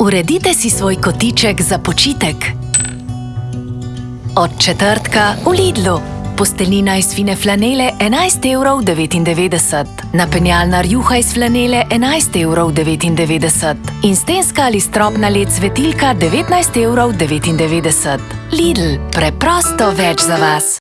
Uredite si svoj kotiček za počitek. Od četrtka v Lidlu. Posteljnina iz fine flanele 11,99 evrov. Napenjalna rjuha iz flanele 11,99 evrov. In stenska ali stropna led svetilka 19,99 evrov. Lidl, preprosto več za vas.